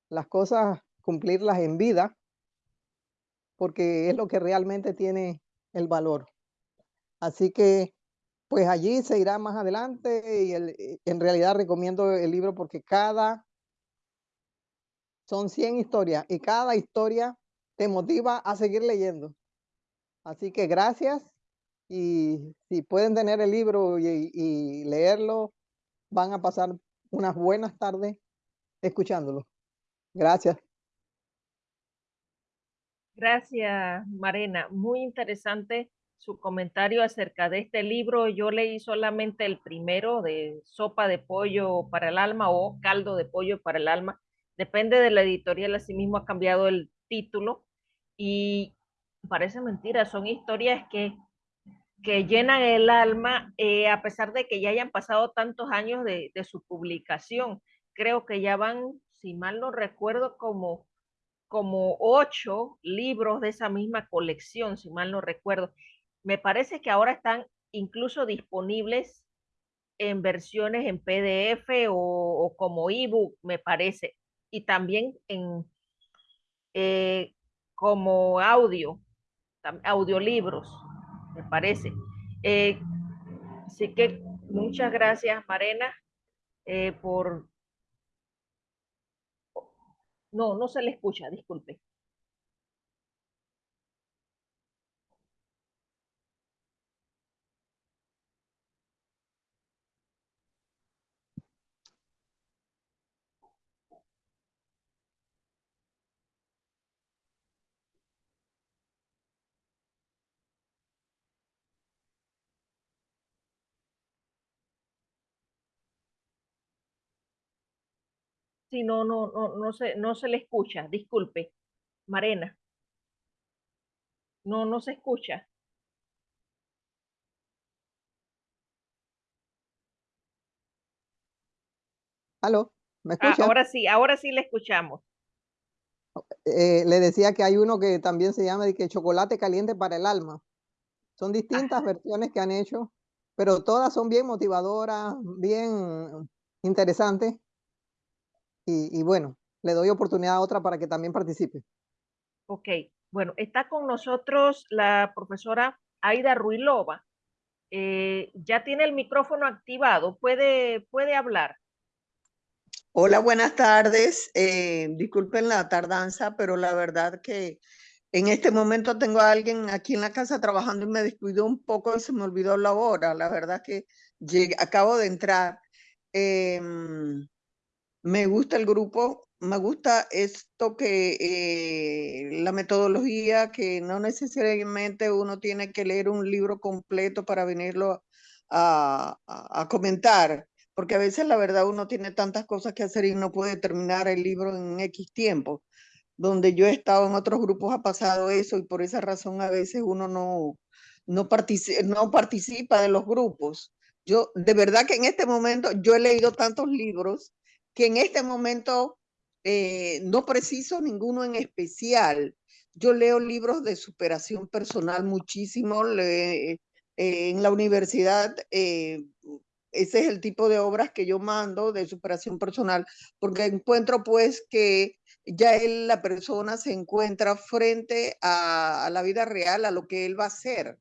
las cosas, cumplirlas en vida, porque es lo que realmente tiene el valor. Así que, pues allí se irá más adelante y el- en realidad recomiendo el libro porque cada, son 100 historias y cada historia te motiva a seguir leyendo. Así que gracias y si pueden tener el libro y, y leerlo, van a pasar unas buenas tardes escuchándolo. Gracias. Gracias, Marena. Muy interesante su comentario acerca de este libro. Yo leí solamente el primero de Sopa de Pollo para el Alma o Caldo de Pollo para el Alma. Depende de la editorial, asimismo ha cambiado el título. Y parece mentira, son historias que, que llenan el alma eh, a pesar de que ya hayan pasado tantos años de, su publicación. Creo que ya van, si mal no recuerdo, como como ocho libros de esa misma colección, si mal no recuerdo. Me parece que ahora están incluso disponibles en versiones en PDF o, o como ebook, me parece, y también en eh, como audio, audiolibros, me parece. Eh, así que muchas gracias, Marena, eh, por no, no se le escucha, disculpe. Sí, no, no, no, no se, no se le escucha, disculpe. Marena. No, no se escucha. ¿Aló? ¿Me Ah, ahora sí, ahora sí le escuchamos. Eh, le decía que hay uno que también se llama de que chocolate caliente para el alma. Son distintas versiones que han hecho, pero todas son bien motivadoras, bien interesantes. Y, y bueno, le doy oportunidad a otra para que también participe. Ok, bueno, está con nosotros la profesora Aida Ruilova. Eh, ya tiene el micrófono activado, puede, puede hablar. Hola, buenas tardes. Eh, disculpen la tardanza, pero la verdad que en este momento tengo a alguien aquí en la casa trabajando y me descuidó un poco y se me olvidó la hora. La verdad que llegué, acabo de entrar. Eh, me gusta el grupo, me gusta esto que eh, la metodología, que no necesariamente uno tiene que leer un libro completo para venirlo a, comentar porque a veces la verdad uno tiene tantas cosas que hacer y no puede terminar el libro en X tiempo. Donde yo he estado en otros grupos ha pasado eso y por esa razón a veces uno no, no, no participa de los grupos. Yo, de verdad que en este momento, yo he leído tantos libros que en este momento eh, no preciso ninguno en especial. Yo leo libros de superación personal muchísimo. Eh, en la universidad eh, ese es el tipo de obras que yo mando de superación personal, porque encuentro pues que ya él, la persona se encuentra frente a, a, la vida real, a lo que él va a hacer,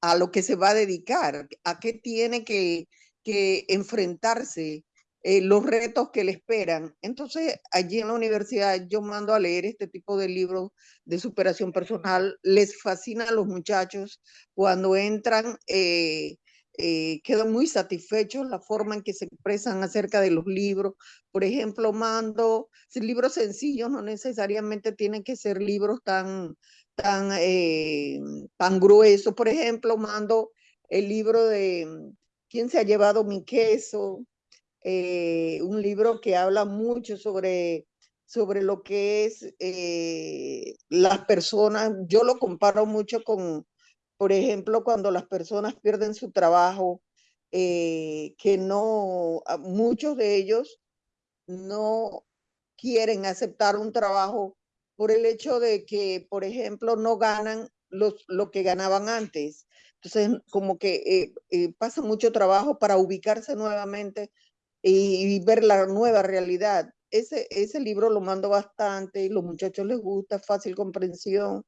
a lo que se va a dedicar, a qué tiene que, que enfrentarse, eh, los retos que le esperan. Entonces, allí en la universidad yo mando a leer este tipo de libros de superación personal. Les fascina a los muchachos cuando entran. Eh, eh, quedan muy satisfechos la forma en que se expresan acerca de los libros. Por ejemplo, mando libros sencillos, no necesariamente tienen que ser libros tan, tan, eh, tan gruesos. Por ejemplo, mando el libro de ¿Quién se ha llevado mi queso? Eh, un libro que habla mucho sobre, sobre lo que es eh, las personas. Yo lo comparo mucho con, por ejemplo, cuando las personas pierden su trabajo, eh, que no, muchos de ellos no quieren aceptar un trabajo por el hecho de que, por ejemplo, no ganan los, lo que ganaban antes. Entonces, como que eh, eh, pasa mucho trabajo para ubicarse nuevamente y, ver la nueva realidad. ese, ese libro lo mando bastante y los muchachos les gusta, fácil comprensión.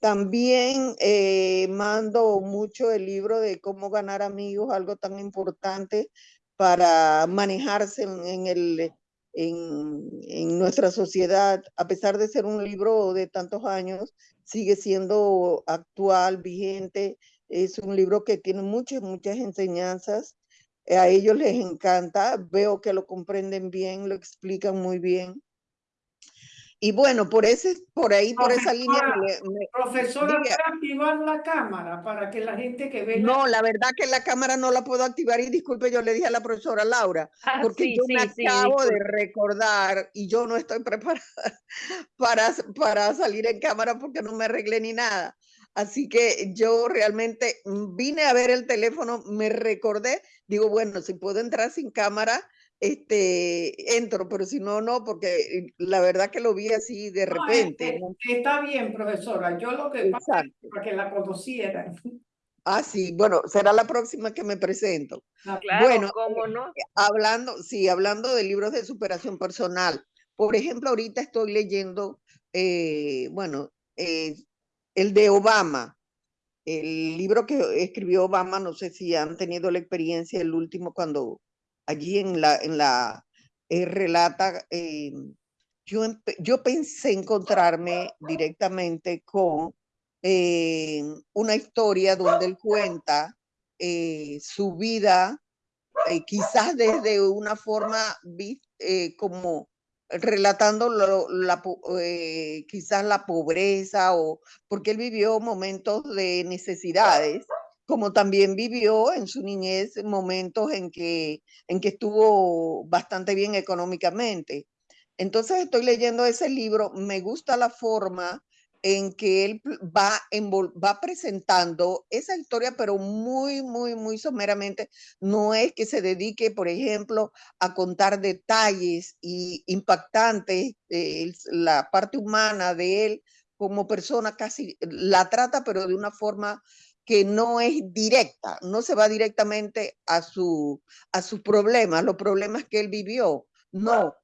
También eh, mando mucho el libro de cómo ganar amigos, algo tan importante para manejarse en, el, en, nuestra sociedad. A pesar de ser un libro de tantos años, sigue siendo actual, vigente. Es un libro que tiene muchas, muchas enseñanzas. A ellos les encanta. Veo que lo comprenden bien, lo explican muy bien. Y bueno, por ese, por ahí, por esa línea. Me, profesora, ¿puede activar la cámara para que la gente que ve? No, la verdad que la cámara no la puedo activar y disculpe, yo le dije a la profesora Laura, Ah, porque sí, yo sí, me sí, acabo de recordar y yo no estoy (laughs) preparada para, para salir en cámara porque no me arreglé ni nada. Así que yo realmente vine a ver el teléfono, me recordé, digo, bueno, si puedo entrar sin cámara, este, entro, pero si no, no, porque eh, la verdad que lo vi así de No, repente. este, está bien, profesora. Yo lo que pasa es para que la conocieran. (laughs) Ah, sí, bueno, será la próxima que me presento. Claro, Bueno, cómo no. hablando, sí, hablando de libros de superación personal. Por ejemplo, ahorita estoy leyendo, eh, bueno, eh, el de Obama, el libro que escribió Obama, no sé si han tenido la experiencia, el último cuando allí en la, en la, eh, relata, eh, yo, yo pensé encontrarme directamente con eh, una historia donde él cuenta su vida, quizás desde una forma como relatando eh, quizás la pobreza o porque él vivió momentos de necesidades, como también vivió en su niñez momentos en que, en que estuvo bastante bien económicamente. Entonces estoy leyendo ese libro, me gusta la forma en que él va, va presentando esa historia, pero muy, muy, muy someramente. No es que se dedique, por ejemplo, a contar detalles y impactantes, eh, la parte humana de él como persona casi la trata, pero de una forma que no es directa, no se va directamente a, su, a sus problemas, los problemas que él vivió. No,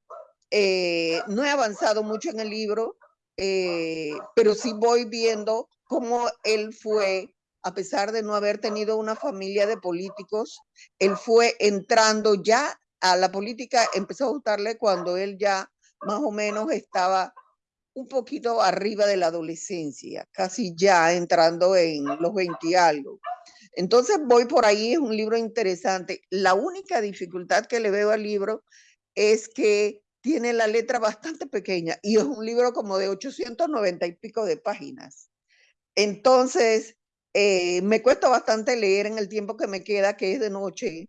eh, no he avanzado mucho en el libro, eh, pero sí voy viendo cómo él fue, a pesar de no haber tenido una familia de políticos, él fue entrando ya a la política, empezó a gustarle cuando él ya más o menos estaba un poquito arriba de la adolescencia, casi ya entrando en los 20 y algo. Entonces voy por ahí, es un libro interesante. La única dificultad que le veo al libro es que tiene la letra bastante pequeña y es un libro como de 890 y pico de páginas. Entonces, eh, me cuesta bastante leer en el tiempo que me queda, que es de noche.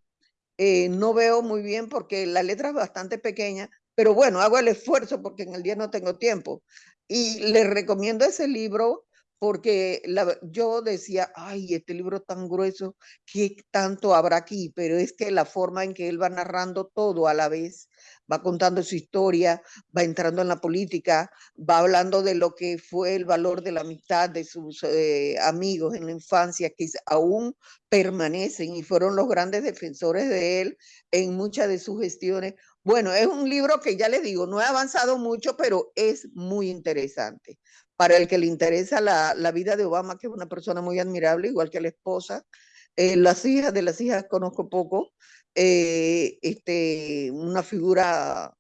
Eh, no veo muy bien porque la letra es bastante pequeña, pero bueno, hago el esfuerzo porque en el día no tengo tiempo. Y les recomiendo ese libro porque yo decía, ay, este libro tan grueso, ¿qué tanto habrá aquí? Pero es que la forma en que él va narrando todo a la vez, va contando su historia, va entrando en la política, va hablando de lo que fue el valor de la amistad de sus eh, amigos en la infancia, que aún permanecen y fueron los grandes defensores de él en muchas de sus gestiones. Bueno, es un libro que ya les digo, no he avanzado mucho, pero es muy interesante para el que le interesa la, la, vida de Obama, que es una persona muy admirable, igual que la esposa. Eh, las hijas, de las hijas conozco poco, eh, este, una figura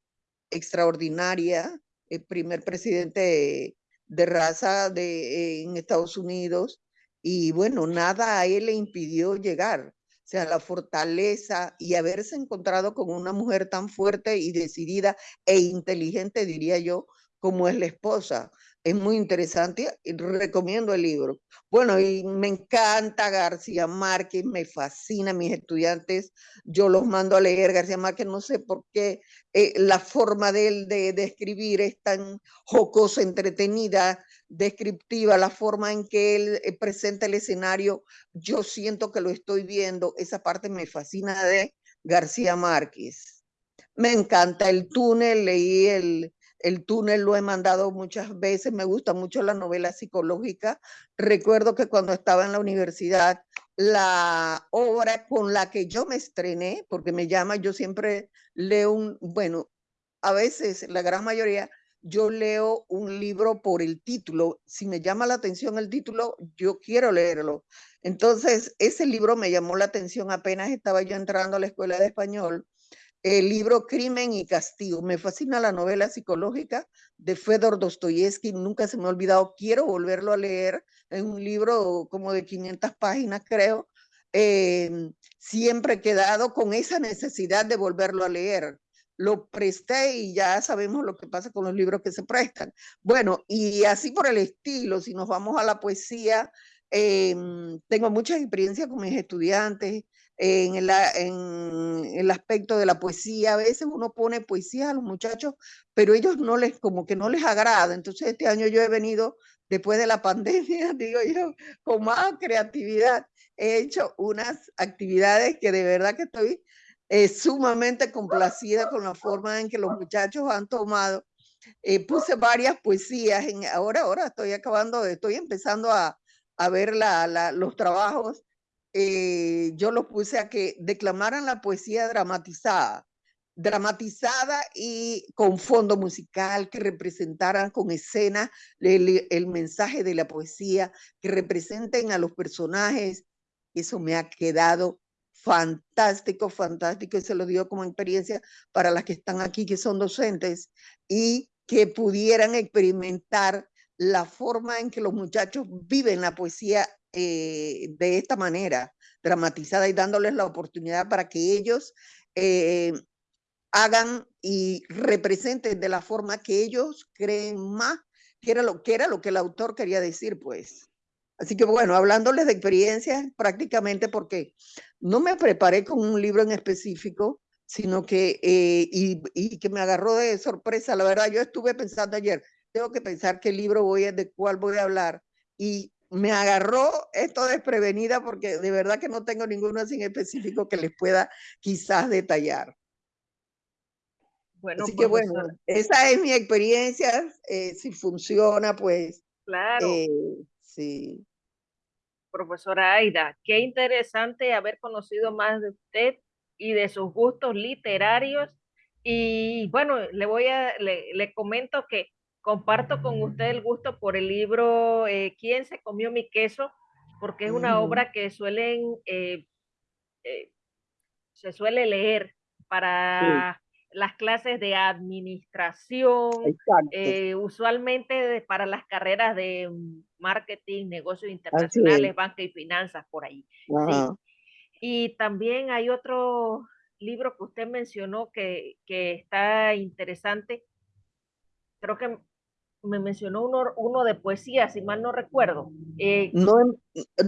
extraordinaria, el primer presidente de, de raza de, en Estados Unidos, y bueno, nada a él le impidió llegar. O sea, la fortaleza y haberse encontrado con una mujer tan fuerte y decidida e inteligente, diría yo, como es la esposa es muy interesante y recomiendo el libro. Bueno, y me encanta García Márquez, me fascina mis estudiantes, yo los mando a leer García Márquez, no sé por qué eh, la forma de él de, escribir es tan jocosa, entretenida, descriptiva, la forma en que él eh, presenta el escenario, yo siento que lo estoy viendo, esa parte me fascina de García Márquez. Me encanta el túnel, leí el, el túnel lo he mandado muchas veces, me gusta mucho la novela psicológica. Recuerdo que cuando estaba en la universidad, la obra con la que yo me estrené, porque me llama, yo siempre leo un, bueno, a veces, la gran mayoría, yo leo un libro por el título. Si me llama la atención el título, yo quiero leerlo. Entonces, ese libro me llamó la atención apenas estaba yo entrando a la escuela de español. El libro Crimen y Castigo. Me fascina la novela psicológica de Fedor Dostoyevsky. Nunca se me ha olvidado. Quiero volverlo a leer. Es un libro como de 500 páginas, creo. Em, siempre he quedado con esa necesidad de volverlo a leer lo presté y ya sabemos lo que pasa con los libros que se prestan. Bueno, y así por el estilo, si nos vamos a la poesía, em, tengo mucha experiencia con mis estudiantes en el, en el aspecto de la poesía. A veces uno pone poesía a los muchachos, pero ellos no les, como que no les agrada. Entonces este año yo he venido, después de la pandemia, (laughs) digo yo, con más creatividad. He hecho unas actividades que de verdad que estoy sumamente complacida con la forma en que los muchachos han tomado. Eh, puse varias poesías, en, ahora, ahora estoy acabando, estoy empezando a, a ver la, la, los trabajos. Eh, yo los puse a que declamaran la poesía dramatizada, dramatizada y con fondo musical, que representaran con escena el, mensaje de la poesía, que representen a los personajes. Eso me ha quedado fantástico, fantástico, y se lo digo como experiencia para las que están aquí, que son docentes, y que pudieran experimentar la forma en que los muchachos viven la poesía eh, de esta manera, dramatizada y dándoles la oportunidad para que ellos eh, hagan y representen de la forma que ellos creen más, que era lo que era lo que el autor quería decir, pues. Así que bueno, hablándoles de experiencias prácticamente porque no me preparé con un libro en específico, sino que, eh, y, que me agarró de sorpresa. La verdad, yo estuve pensando ayer, tengo que pensar qué libro voy a, de cuál voy a hablar. Y me agarró esto desprevenida porque de verdad que no tengo ninguno así en específico que les pueda quizás detallar. Bueno, Así que bueno, esa es mi experiencia. Eh, si funciona, pues. Claro. Eh, sí profesora Aida. Qué interesante haber conocido más de usted y de sus gustos literarios. Y bueno, le voy a, le, le comento que comparto con usted el gusto por el libro eh, ¿Quién se comió mi queso? Porque es una obra que suelen, eh, eh, se suele leer para las clases de administración, usualmente para las carreras de marketing, negocios internacionales, banca y finanzas, por ahí. Y también hay otro libro que usted mencionó que, que está interesante. Creo que me mencionó uno, uno de poesía, si mal no recuerdo. Eh, no,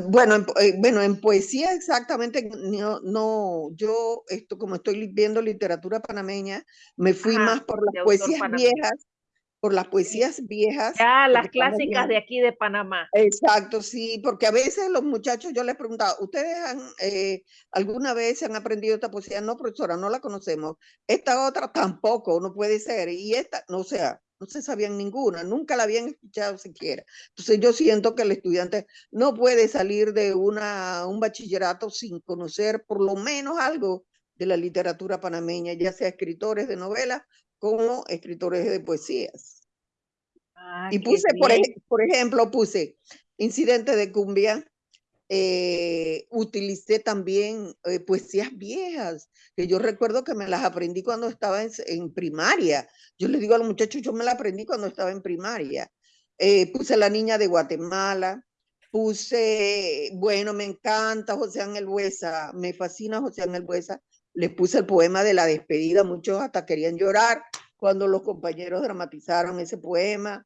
bueno, en, eh, bueno, en poesía exactamente, no, no, yo esto como estoy viendo literatura panameña, me fui más por las poesías viejas, por las poesías viejas. Ya, las clásicas de aquí de Panamá. Exacto, sí, porque a veces los muchachos, yo les preguntaba, ¿ustedes han, eh, alguna vez han aprendido esta poesía? No, profesora, no la conocemos. Esta otra tampoco, no puede ser. Y esta, no sea, no se sabían ninguna, nunca la habían escuchado siquiera. Entonces yo siento que el estudiante no puede salir de una, un bachillerato sin conocer por lo menos algo de la literatura panameña, ya sea escritores de novelas como escritores de poesías. Ah, y puse, por, por, ejemplo, puse Incidente de Cumbia, eh, utilicé también eh, poesías viejas, que yo recuerdo que me las aprendí cuando estaba en, primaria. Yo les digo a los muchachos, yo me las aprendí cuando estaba en primaria. Eh, puse La Niña de Guatemala, puse, bueno, me encanta José Ángel Buesa, me fascina José Ángel Buesa. Les puse el poema de la despedida, muchos hasta querían llorar cuando los compañeros dramatizaron ese poema.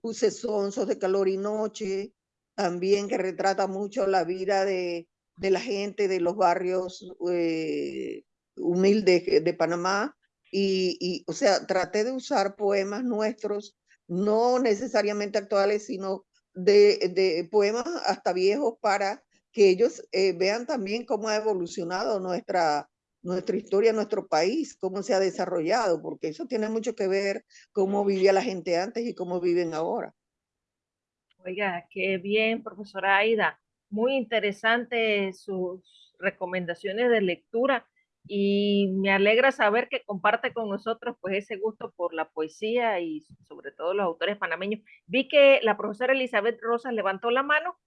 puse Sonsos de Calor y Noche, también que retrata mucho la vida de, de la gente de los barrios eh, humildes de Panamá. Y, y, o sea, traté de usar poemas nuestros, no necesariamente actuales, sino de, de poemas hasta viejos para que ellos eh, vean también cómo ha evolucionado nuestra, nuestra historia, nuestro país, cómo se ha desarrollado, porque eso tiene mucho que ver cómo vivía la gente antes y cómo viven ahora. Oiga, qué bien, profesora Aida. Muy interesante sus recomendaciones de lectura. y me alegra saber que comparte con nosotros pues ese gusto por la poesía y sobre todo los autores panameños. Vi que la profesora Elizabeth Rosas levantó la mano.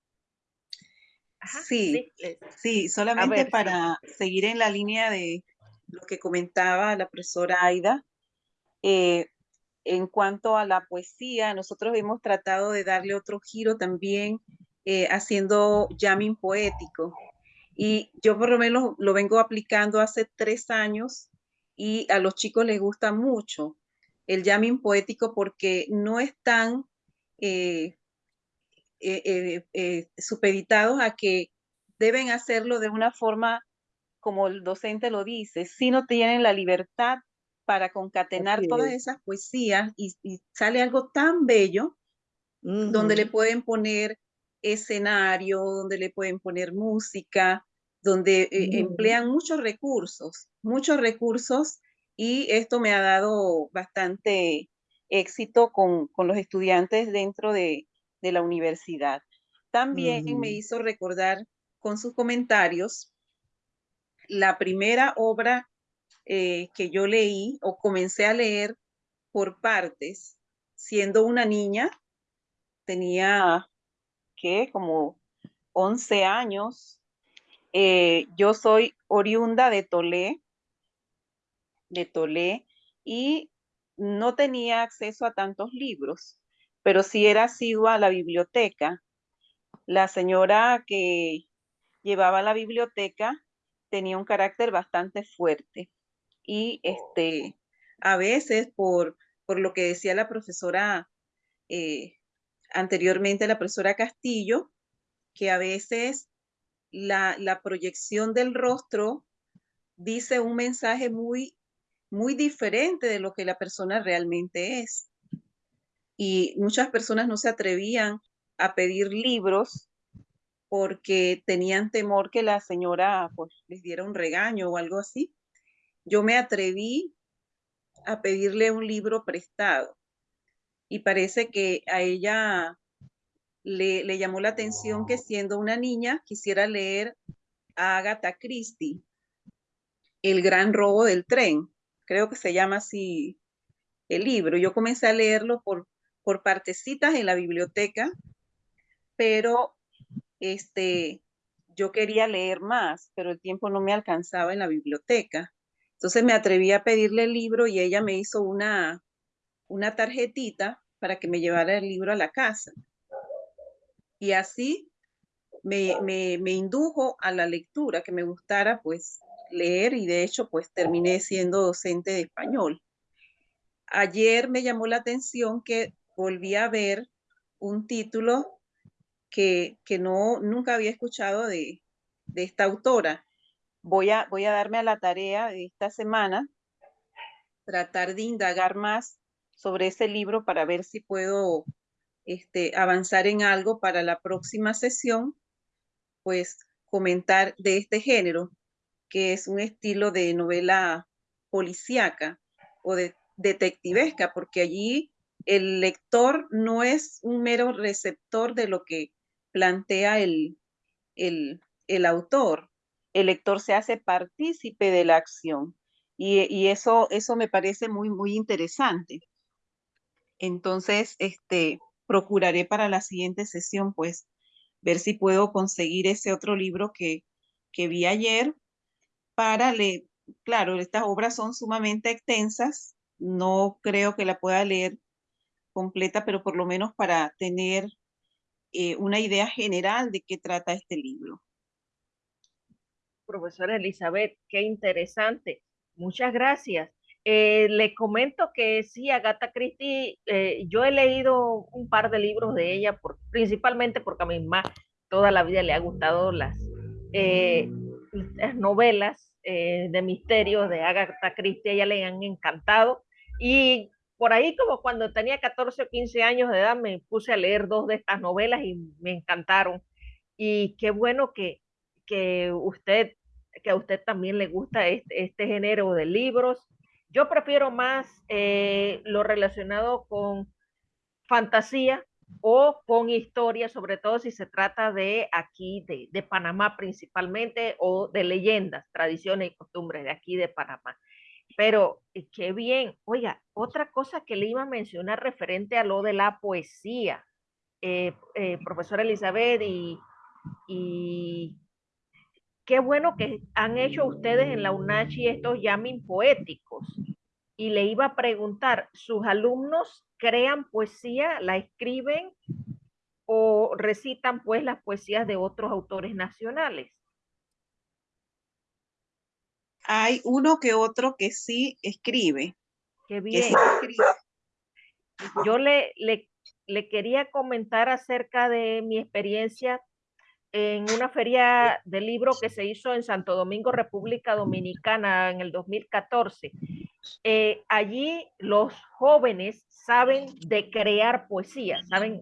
sí, sí, solamente para seguir en la línea de lo que comentaba la profesora Aida. Eh, en cuanto a la poesía, nosotros hemos tratado de darle otro giro también eh, haciendo jamming poético. Y yo por lo menos lo vengo aplicando hace tres años y a los chicos les gusta mucho el jamming poético porque no están eh, eh, supeditados a que deben hacerlo de una forma como el docente lo dice, sino tienen la libertad para concatenar todas esas poesías y, sale algo tan bello donde le pueden poner escenario, donde le pueden poner música, donde eh, emplean muchos recursos, muchos recursos y esto me ha dado bastante éxito con, los estudiantes dentro de, la universidad. También me hizo recordar con sus comentarios la primera obra eh, que yo leí o comencé a leer por partes, siendo una niña, tenía que como 11 años. Eh, yo soy oriunda de Tolé, de Tolé, y no tenía acceso a tantos libros, pero sí era asidua a la biblioteca. La señora que llevaba la biblioteca tenía un carácter bastante fuerte y este, a veces por, por lo que decía la profesora eh, anteriormente la profesora Castillo, que a veces la, proyección del rostro dice un mensaje muy, muy diferente de lo que la persona realmente es. Y muchas personas no se atrevían a pedir libros porque tenían temor que la señora pues, les diera un regaño o algo así. Yo me atreví a pedirle un libro prestado y parece que a ella le, llamó la atención que siendo una niña quisiera leer a Agatha Christie, El gran robo del tren. Creo que se llama así el libro. Yo comencé a leerlo por, por partecitas en la biblioteca, pero este, yo quería leer más, pero el tiempo no me alcanzaba en la biblioteca. Entonces me atreví a pedirle el libro y ella me hizo una, una tarjetita para que me llevara el libro a la casa. Y así me, me, indujo a la lectura, que me gustara pues leer y de hecho pues terminé siendo docente de español. Ayer me llamó la atención que volví a ver un título que, que no, nunca había escuchado de, de esta autora. Voy a, voy a darme a la tarea de esta semana, tratar de indagar más sobre ese libro para ver si puedo este, avanzar en algo para la próxima sesión, pues comentar de este género, que es un estilo de novela policíaca o de detectivesca, porque allí el lector no es un mero receptor de lo que plantea el, el, el autor. El lector se hace partícipe de la acción y, eso, eso me parece muy, muy interesante. Entonces, este, procuraré para la siguiente sesión, pues, ver si puedo conseguir ese otro libro que, que vi ayer para leer. Claro, estas obras son sumamente extensas, no creo que la pueda leer completa, pero por lo menos para tener eh, una idea general de qué trata este libro. Profesora Elizabeth, qué interesante. Muchas gracias. Eh, le comento que sí, Agatha Christie, eh, yo he leído un par de libros de ella, por, principalmente porque a mi mamá toda la vida le ha gustado las, eh, las novelas de misterio de Agatha Christie, ella le han encantado. Y por ahí como cuando tenía 14 o 15 años de edad me puse a leer dos de estas novelas y me encantaron. Y qué bueno que, que usted que a usted también le gusta este, este género de libros yo prefiero más eh, lo relacionado con fantasía, o con historia, sobre todo si se trata de aquí, de, de Panamá principalmente, o de leyendas, tradiciones y costumbres de aquí de Panamá. Pero eh, qué bien. Oiga, otra cosa que le iba a mencionar referente a lo de la poesía, eh, eh, profesora Elizabeth, y, y qué bueno que han hecho ustedes en la UNACHI estos yamin poéticos. Y le iba a preguntar, ¿sus alumnos crean poesía, la escriben o recitan pues las poesías de otros autores nacionales? Hay uno que otro que sí escribe. Qué Que bien. sí escribe. Yo le, le, le quería comentar acerca de mi experiencia en una feria de libro que se hizo en Santo Domingo, República Dominicana, en el 2014. Eh, allí los jóvenes saben de crear poesía, saben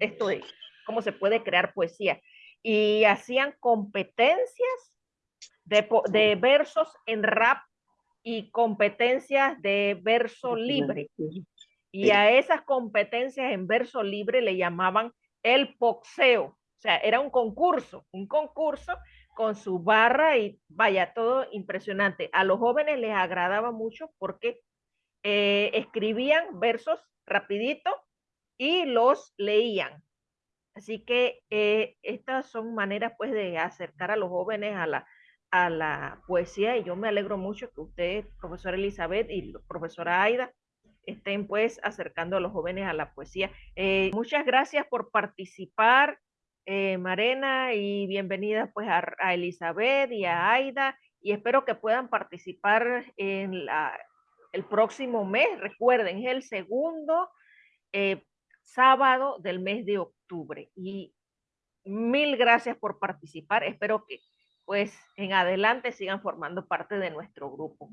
esto de cómo se puede crear poesía. Y hacían competencias de, de versos en rap y competencias de verso libre. Y a esas competencias en verso libre le llamaban el boxeo. O sea, era un concurso, un concurso con su barra y vaya, todo impresionante. A los jóvenes les agradaba mucho porque eh, escribían versos rapidito y los leían. Así que eh, estas son maneras pues de acercar a los jóvenes a la, a la poesía y yo me alegro mucho que usted, profesora Elizabeth y profesora Aida, estén pues acercando a los jóvenes a la poesía. Eh, muchas gracias por participar, eh, Marena, y bienvenida pues a, a, Elizabeth y a Aida, y espero que puedan participar en la, el próximo mes. Recuerden, es el segundo eh, sábado del mes de octubre. Y mil gracias por participar. Espero que pues en adelante sigan formando parte de nuestro grupo.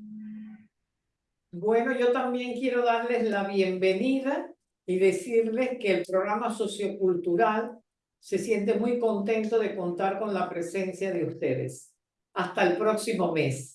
Bueno, yo también quiero darles la bienvenida y decirles que el programa sociocultural se siente muy contento de contar con la presencia de ustedes. Hasta el próximo mes.